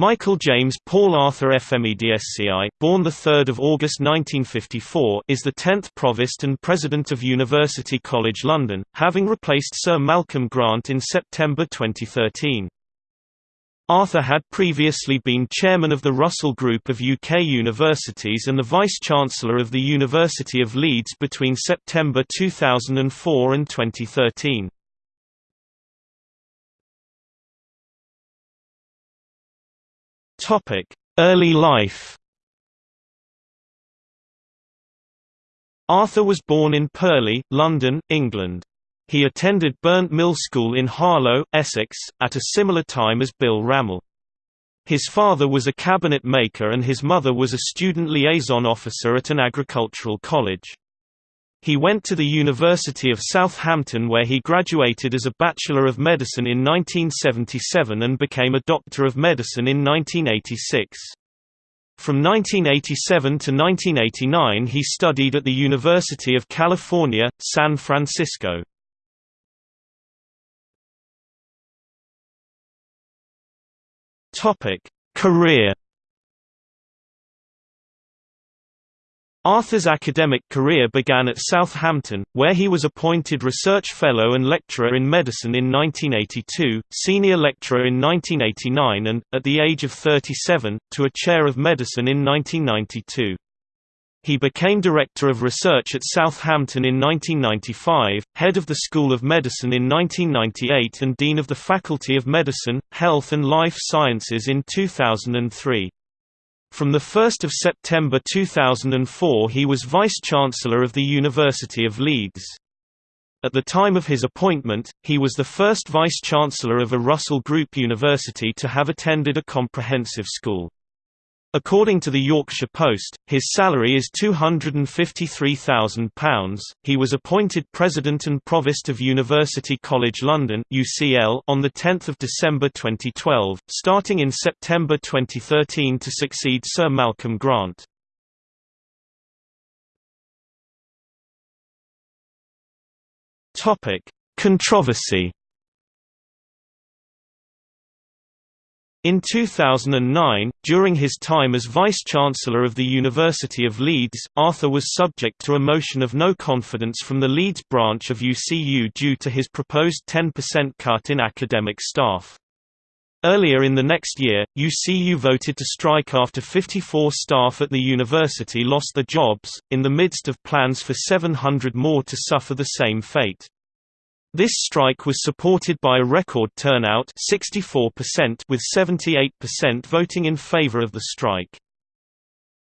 Michael James Paul Arthur FMEDSCI, born 3 August 1954, is the 10th Provost and President of University College London, having replaced Sir Malcolm Grant in September 2013. Arthur had previously been chairman of the Russell Group of UK universities and the Vice-Chancellor of the University of Leeds between September 2004 and 2013. Early life. Arthur was born in Purley, London, England. He attended Burnt Mill School in Harlow, Essex, at a similar time as Bill Rammell. His father was a cabinet maker and his mother was a student liaison officer at an agricultural college. He went to the University of Southampton where he graduated as a Bachelor of Medicine in 1977 and became a Doctor of Medicine in 1986. From 1987 to 1989 he studied at the University of California, San Francisco. Career Arthur's academic career began at Southampton, where he was appointed Research Fellow and Lecturer in Medicine in 1982, Senior Lecturer in 1989 and, at the age of 37, to a Chair of Medicine in 1992. He became Director of Research at Southampton in 1995, Head of the School of Medicine in 1998 and Dean of the Faculty of Medicine, Health and Life Sciences in 2003. From 1 September 2004 he was Vice-Chancellor of the University of Leeds. At the time of his appointment, he was the first Vice-Chancellor of a Russell Group university to have attended a comprehensive school. According to the Yorkshire Post, his salary is £253,000. He was appointed President and Provost of University College London (UCL) on the 10th of December 2012, starting in September 2013 to succeed Sir Malcolm Grant. Topic: Controversy In 2009, during his time as Vice-Chancellor of the University of Leeds, Arthur was subject to a motion of no confidence from the Leeds branch of UCU due to his proposed 10% cut in academic staff. Earlier in the next year, UCU voted to strike after 54 staff at the university lost their jobs, in the midst of plans for 700 more to suffer the same fate. This strike was supported by a record turnout 64% with 78% voting in favor of the strike.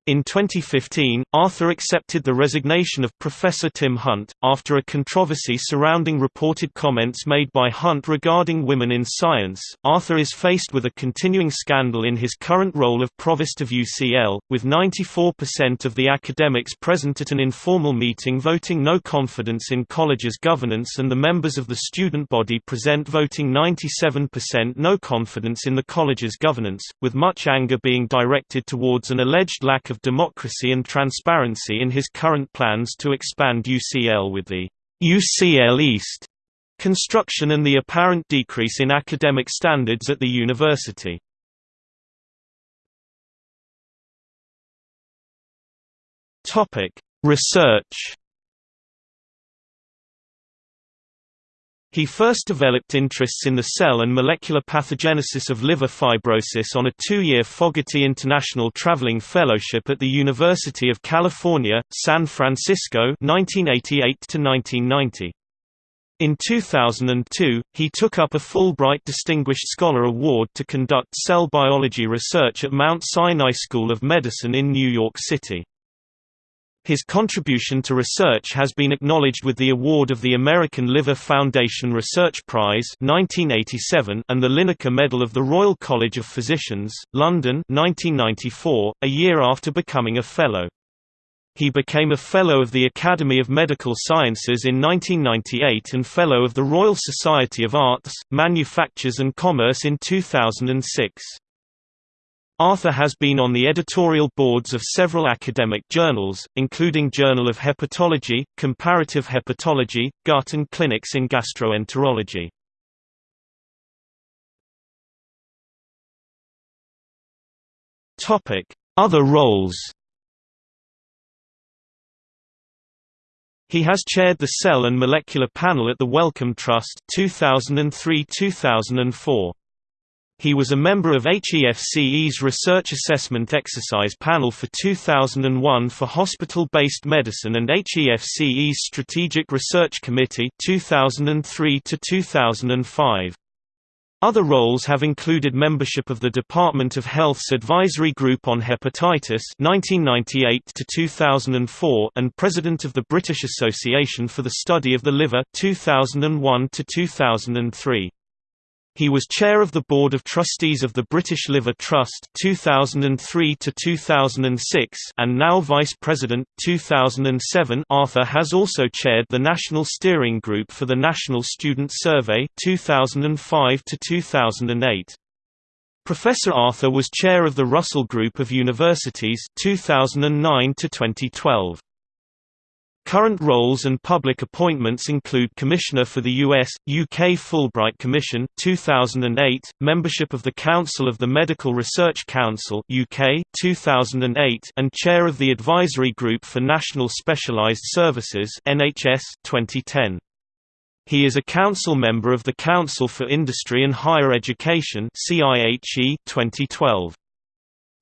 In 2015, Arthur accepted the resignation of Professor Tim Hunt, after a controversy surrounding reported comments made by Hunt regarding women in science. Arthur is faced with a continuing scandal in his current role of Provost of UCL, with 94% of the academics present at an informal meeting voting no confidence in college's governance and the members of the student body present voting 97% no confidence in the college's governance, with much anger being directed towards an alleged lack of democracy and transparency in his current plans to expand UCL with the UCL East construction and the apparent decrease in academic standards at the university. Research He first developed interests in the cell and molecular pathogenesis of liver fibrosis on a two-year Fogarty International Traveling Fellowship at the University of California, San Francisco 1988 In 2002, he took up a Fulbright Distinguished Scholar Award to conduct cell biology research at Mount Sinai School of Medicine in New York City. His contribution to research has been acknowledged with the award of the American Liver Foundation Research Prize 1987 and the Linacre Medal of the Royal College of Physicians, London 1994, a year after becoming a Fellow. He became a Fellow of the Academy of Medical Sciences in 1998 and Fellow of the Royal Society of Arts, Manufactures and Commerce in 2006. Arthur has been on the editorial boards of several academic journals, including Journal of Hepatology, Comparative Hepatology, Gut and Clinics in Gastroenterology. Other roles He has chaired the Cell and Molecular Panel at the Wellcome Trust 2003-2004. He was a member of HEFCE's Research Assessment Exercise Panel for 2001 for Hospital-Based Medicine and HEFCE's Strategic Research Committee 2003 to 2005. Other roles have included membership of the Department of Health's Advisory Group on Hepatitis 1998 2004 and President of the British Association for the Study of the Liver 2001 2003. He was chair of the Board of Trustees of the British Liver Trust 2003 to 2006 and now Vice President 2007. Arthur has also chaired the National Steering Group for the National Student Survey 2005 to 2008. Professor Arthur was chair of the Russell Group of Universities 2009 to 2012. Current roles and public appointments include Commissioner for the US, UK Fulbright Commission 2008, membership of the Council of the Medical Research Council UK 2008 and Chair of the Advisory Group for National Specialized Services NHS 2010. He is a council member of the Council for Industry and Higher Education CIHE 2012.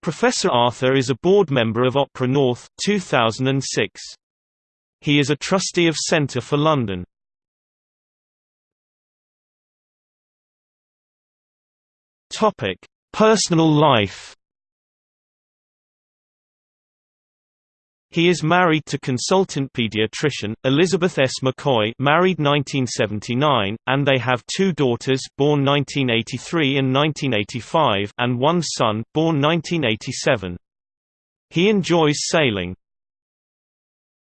Professor Arthur is a board member of Opera North 2006. He is a trustee of Centre for London. Topic: Personal life. He is married to consultant pediatrician Elizabeth S. McCoy, married 1979, and they have two daughters, born 1983 and 1985, and one son, born 1987. He enjoys sailing.